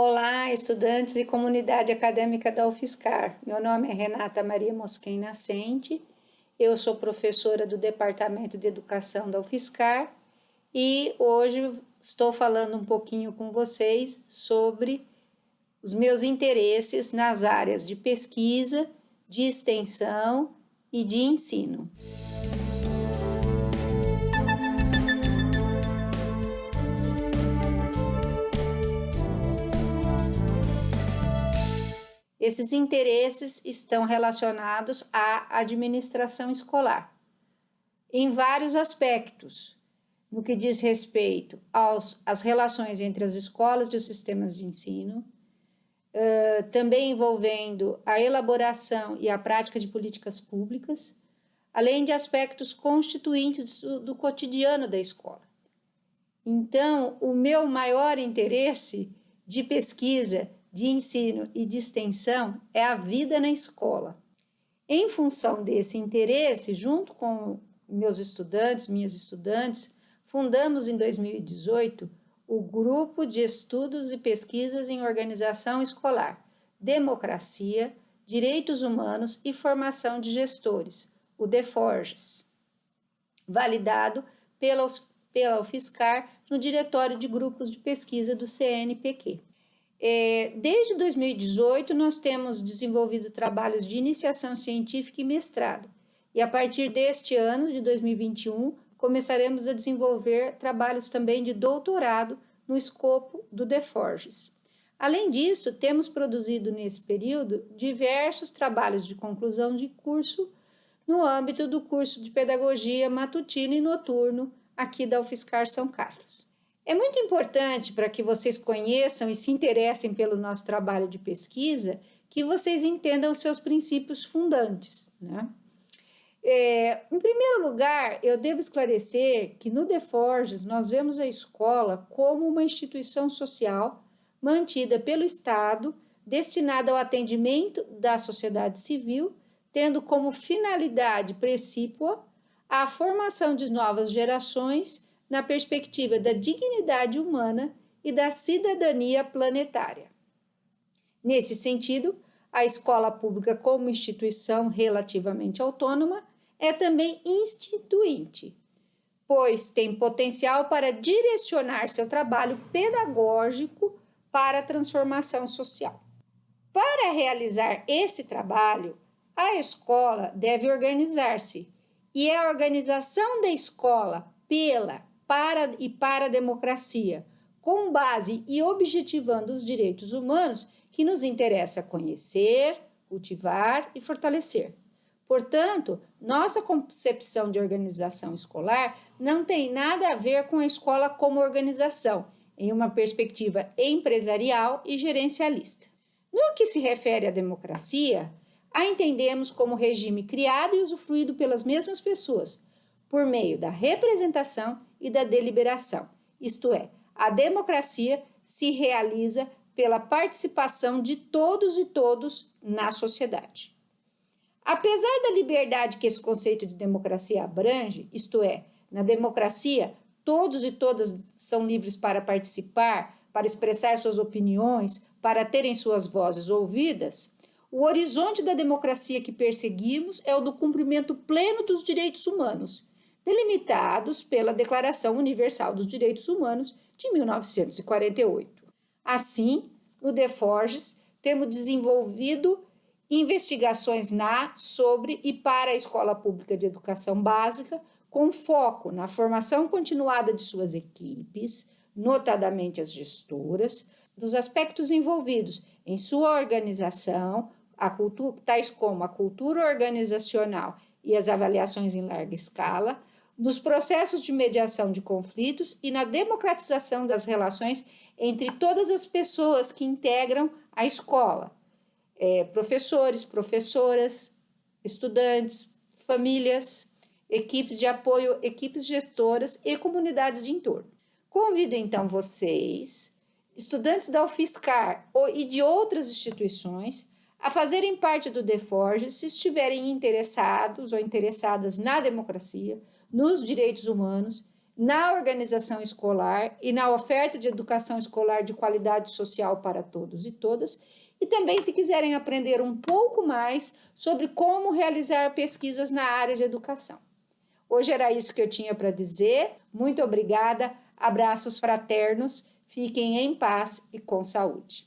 Olá, estudantes e comunidade acadêmica da UFSCar. Meu nome é Renata Maria Mosquen Nascente, eu sou professora do Departamento de Educação da UFSCar e hoje estou falando um pouquinho com vocês sobre os meus interesses nas áreas de pesquisa, de extensão e de ensino. Esses interesses estão relacionados à administração escolar, em vários aspectos, no que diz respeito aos, às relações entre as escolas e os sistemas de ensino, uh, também envolvendo a elaboração e a prática de políticas públicas, além de aspectos constituintes do, do cotidiano da escola. Então, o meu maior interesse de pesquisa de ensino e de extensão é a vida na escola. Em função desse interesse, junto com meus estudantes, minhas estudantes, fundamos em 2018 o Grupo de Estudos e Pesquisas em Organização Escolar, Democracia, Direitos Humanos e Formação de Gestores, o DEFORGES, validado pela, pela UFSCar no Diretório de Grupos de Pesquisa do CNPq. É, desde 2018, nós temos desenvolvido trabalhos de iniciação científica e mestrado, e a partir deste ano, de 2021, começaremos a desenvolver trabalhos também de doutorado no escopo do DeForges. Além disso, temos produzido nesse período diversos trabalhos de conclusão de curso no âmbito do curso de Pedagogia Matutino e Noturno aqui da UFSCar São Carlos. É muito importante para que vocês conheçam e se interessem pelo nosso trabalho de pesquisa que vocês entendam os seus princípios fundantes. Né? É, em primeiro lugar, eu devo esclarecer que no DeForges nós vemos a escola como uma instituição social mantida pelo Estado, destinada ao atendimento da sociedade civil, tendo como finalidade precípua a formação de novas gerações na perspectiva da dignidade humana e da cidadania planetária. Nesse sentido, a escola pública, como instituição relativamente autônoma, é também instituinte, pois tem potencial para direcionar seu trabalho pedagógico para a transformação social. Para realizar esse trabalho, a escola deve organizar-se, e é a organização da escola pela para e para a democracia, com base e objetivando os direitos humanos que nos interessa conhecer, cultivar e fortalecer. Portanto, nossa concepção de organização escolar não tem nada a ver com a escola como organização, em uma perspectiva empresarial e gerencialista. No que se refere à democracia, a entendemos como regime criado e usufruído pelas mesmas pessoas, por meio da representação e da deliberação, isto é, a democracia se realiza pela participação de todos e todos na sociedade. Apesar da liberdade que esse conceito de democracia abrange, isto é, na democracia, todos e todas são livres para participar, para expressar suas opiniões, para terem suas vozes ouvidas, o horizonte da democracia que perseguimos é o do cumprimento pleno dos direitos humanos delimitados pela Declaração Universal dos Direitos Humanos de 1948. Assim, no DeForges, temos desenvolvido investigações na, sobre e para a Escola Pública de Educação Básica, com foco na formação continuada de suas equipes, notadamente as gestoras, dos aspectos envolvidos em sua organização, cultura, tais como a cultura organizacional e as avaliações em larga escala, nos processos de mediação de conflitos e na democratização das relações entre todas as pessoas que integram a escola, é, professores, professoras, estudantes, famílias, equipes de apoio, equipes gestoras e comunidades de entorno. Convido então vocês, estudantes da UFSCar e de outras instituições, a fazerem parte do DeForge se estiverem interessados ou interessadas na democracia, nos direitos humanos, na organização escolar e na oferta de educação escolar de qualidade social para todos e todas, e também se quiserem aprender um pouco mais sobre como realizar pesquisas na área de educação. Hoje era isso que eu tinha para dizer. Muito obrigada, abraços fraternos, fiquem em paz e com saúde.